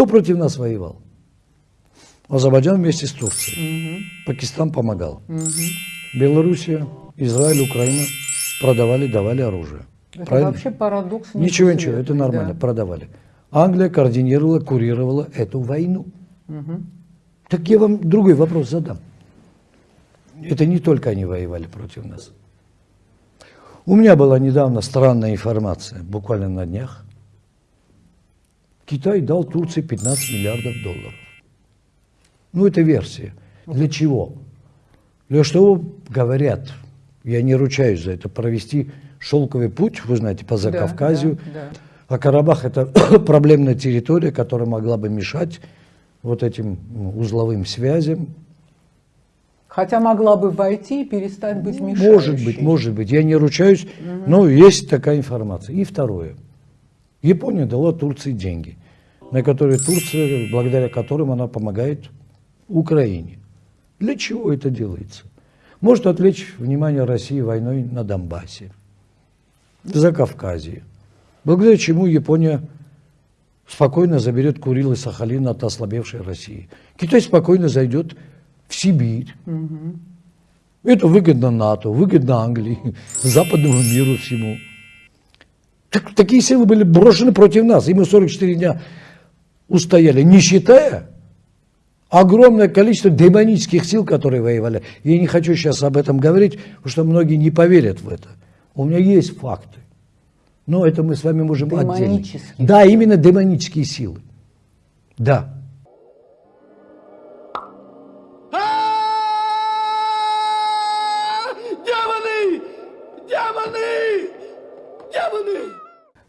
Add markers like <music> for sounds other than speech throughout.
Кто против нас воевал? Азербайджан вместе с Турцией. Угу. Пакистан помогал. Угу. Белоруссия, Израиль, Украина продавали, давали оружие. Это Правильно? вообще парадокс. Ничего, ничего, это нормально, да. продавали. Англия координировала, курировала эту войну. Угу. Так я вам другой вопрос задам. Это не только они воевали против нас. У меня была недавно странная информация, буквально на днях. Китай дал Турции 15 миллиардов долларов. Ну, это версия. Для чего? Для что говорят, я не ручаюсь за это, провести шелковый путь, вы знаете, по Закавказью. Да, да, да. А Карабах это <coughs> проблемная территория, которая могла бы мешать вот этим узловым связям. Хотя могла бы войти и перестать быть мешающей. Может быть, может быть. Я не ручаюсь, угу. но есть такая информация. И второе. Япония дала Турции деньги, на которые Турция, благодаря которым она помогает Украине. Для чего это делается? Может отвлечь внимание России войной на Донбассе, за Кавказе, благодаря чему Япония спокойно заберет Курил и Сахалин от ослабевшей России. Китай спокойно зайдет в Сибирь. Угу. Это выгодно НАТО, выгодно Англии, <laughs> западному миру всему. Так, такие силы были брошены против нас, и мы 44 дня устояли, не считая огромное количество демонических сил, которые воевали. Я не хочу сейчас об этом говорить, потому что многие не поверят в это. У меня есть факты. Но это мы с вами можем отдельно. Да, именно демонические силы. Да.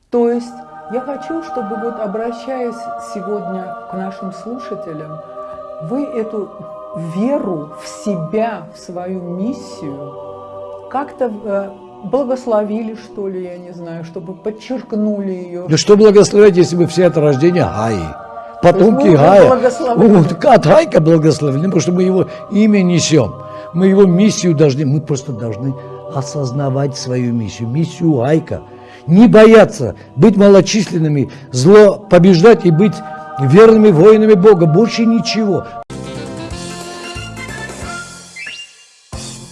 То есть я хочу, чтобы вот обращаясь сегодня к нашим слушателям, вы эту веру в себя, в свою миссию как-то э, благословили, что ли, я не знаю, чтобы подчеркнули ее. Да что благословить, если мы все это рождение Гаи? Потомки Гая. Вот, от Гайка благословили, потому что мы его имя несем. Мы его миссию должны, мы просто должны осознавать свою миссию, миссию Гайка. Не бояться быть малочисленными, зло побеждать и быть верными воинами Бога. Больше ничего.